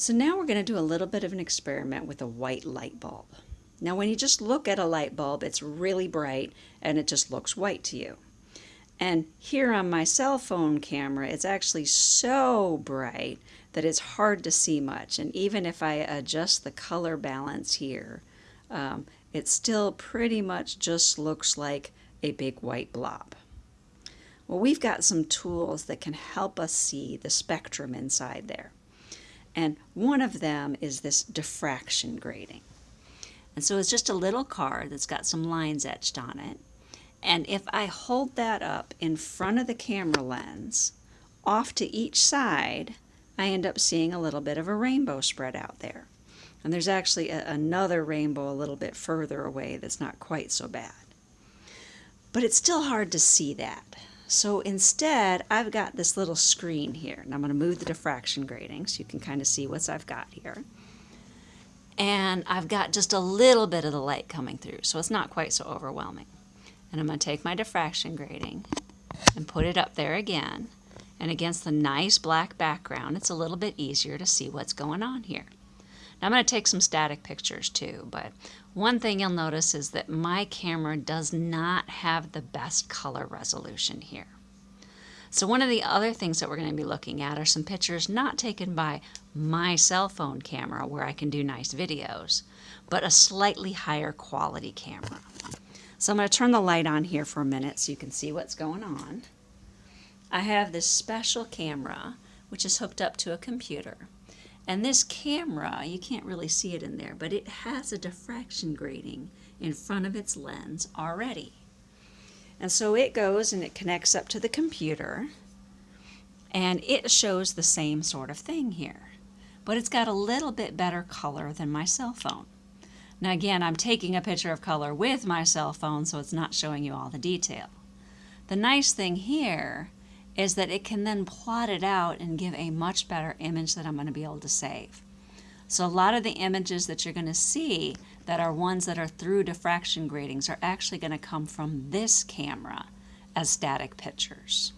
So now we're going to do a little bit of an experiment with a white light bulb. Now when you just look at a light bulb, it's really bright and it just looks white to you. And here on my cell phone camera, it's actually so bright that it's hard to see much. And even if I adjust the color balance here, um, it still pretty much just looks like a big white blob. Well, we've got some tools that can help us see the spectrum inside there. And one of them is this diffraction grating. And so it's just a little card that's got some lines etched on it. And if I hold that up in front of the camera lens, off to each side, I end up seeing a little bit of a rainbow spread out there. And there's actually a, another rainbow a little bit further away that's not quite so bad. But it's still hard to see that. So instead, I've got this little screen here. And I'm going to move the diffraction grating so you can kind of see what I've got here. And I've got just a little bit of the light coming through, so it's not quite so overwhelming. And I'm going to take my diffraction grating and put it up there again. And against the nice black background, it's a little bit easier to see what's going on here. I'm going to take some static pictures too, but one thing you'll notice is that my camera does not have the best color resolution here. So one of the other things that we're going to be looking at are some pictures not taken by my cell phone camera where I can do nice videos, but a slightly higher quality camera. So I'm going to turn the light on here for a minute so you can see what's going on. I have this special camera which is hooked up to a computer. And this camera, you can't really see it in there, but it has a diffraction grating in front of its lens already. And so it goes and it connects up to the computer and it shows the same sort of thing here. But it's got a little bit better color than my cell phone. Now again, I'm taking a picture of color with my cell phone so it's not showing you all the detail. The nice thing here is that it can then plot it out and give a much better image that I'm going to be able to save. So a lot of the images that you're going to see that are ones that are through diffraction gratings are actually going to come from this camera as static pictures.